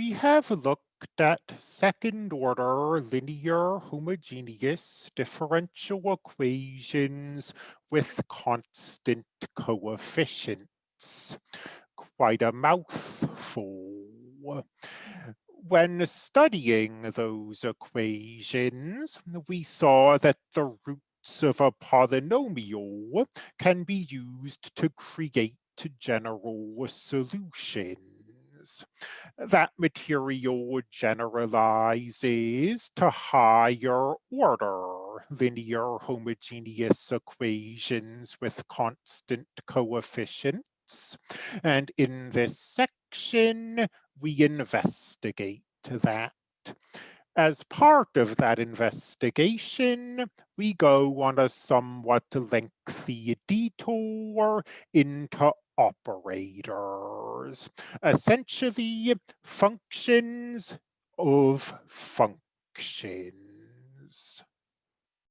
we have looked at second order linear homogeneous differential equations with constant coefficients. Quite a mouthful. When studying those equations, we saw that the roots of a polynomial can be used to create general That material generalizes to higher order linear homogeneous equations with constant coefficients. And in this section, we investigate that. As part of that investigation, we go on a somewhat lengthy detour into operators, essentially functions of functions.